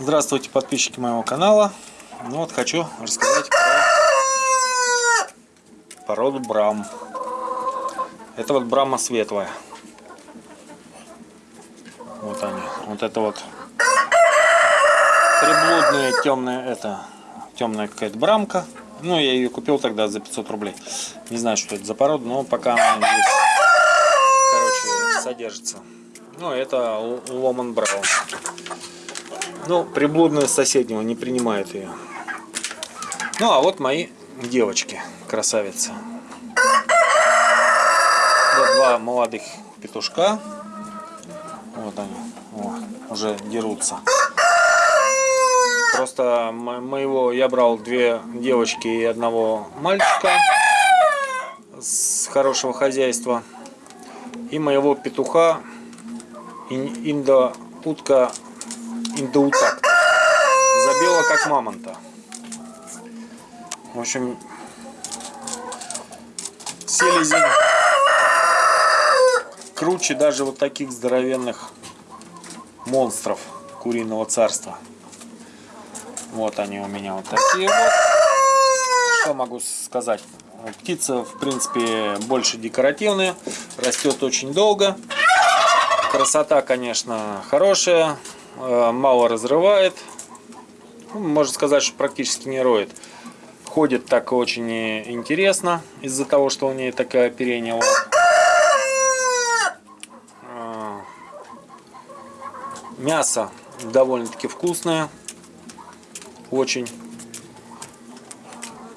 Здравствуйте, подписчики моего канала. Ну вот хочу рассказать про породу брам. Это вот брама светлая. Вот они. Вот это вот приблудная темная, это темная какая-то брамка. Ну, я ее купил тогда за 500 рублей. Не знаю, что это за порода, но пока она здесь, короче, содержится. Ну, это Ломан Браун. Ну, приблудная соседнего не принимает ее. Ну, а вот мои девочки, красавицы. Вот два молодых петушка. Вот они, о, уже дерутся. Просто моего я брал две девочки и одного мальчика с хорошего хозяйства. И моего петуха индо-утка индоутак. Забила как мамонта. В общем, селезень круче даже вот таких здоровенных монстров куриного царства. Вот они у меня вот такие вот. Что могу сказать? Птица, в принципе, больше декоративная, растет очень долго. Красота, конечно, хорошая. Э, мало разрывает. Ну, можно сказать, что практически не роет. Ходит так очень интересно, из-за того, что у нее такая оперение. Э, мясо довольно-таки вкусное. Очень.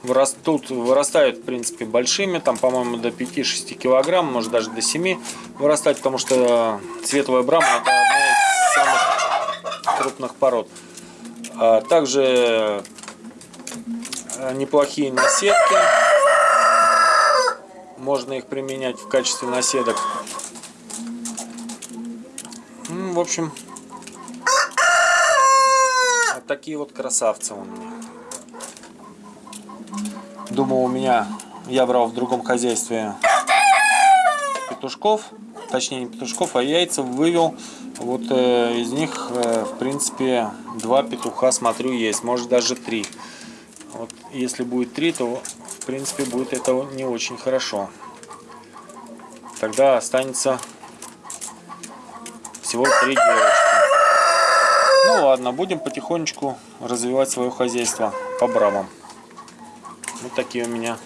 Вырастут, вырастают, в принципе, большими. Там, по-моему, до 5-6 килограмм, может даже до 7 вырастать, потому что светлая брама это одна из самых крупных пород. А также э, неплохие наседки. Можно их применять в качестве наседок. В общем, вот такие вот красавцы у меня. Думал, у меня я брал в другом хозяйстве петушков, точнее не петушков, а яйца вывел вот э, из них, э, в принципе, два петуха, смотрю, есть. Может, даже три. Вот, если будет три, то, в принципе, будет это не очень хорошо. Тогда останется всего три девочки. Ну ладно, будем потихонечку развивать свое хозяйство по брамам. Вот такие у меня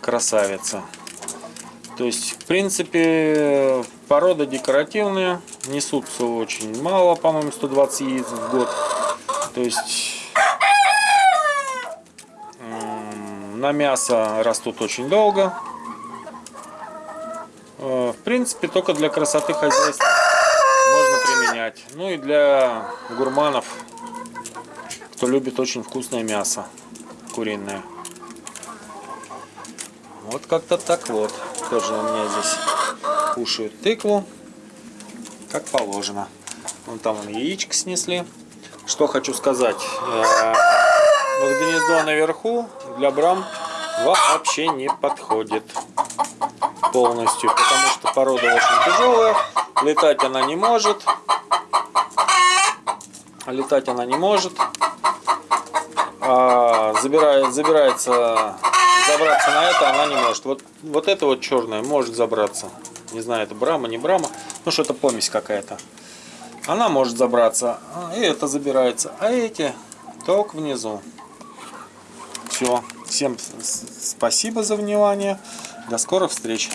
красавицы. То есть, в принципе, порода декоративная, несутся очень мало, по-моему, 120 яиц в год. То есть, на мясо растут очень долго. Э, в принципе, только для красоты хозяйства можно применять. Ну и для гурманов, кто любит очень вкусное мясо куриное. Вот как-то так вот тоже у меня здесь кушают тыкву, как положено. Вон там он яичко снесли. Что хочу сказать. Э, вот гнездо наверху для брам вообще не подходит полностью, потому что порода очень тяжелая, летать она не может, летать она не может, а забирает, забирается забраться на это она не может. Вот, вот это вот черная может забраться. Не знаю, это брама, не брама. Ну, что-то помесь какая-то. Она может забраться. А, и это забирается. А эти только внизу. Все. Всем спасибо за внимание. До скорых встреч.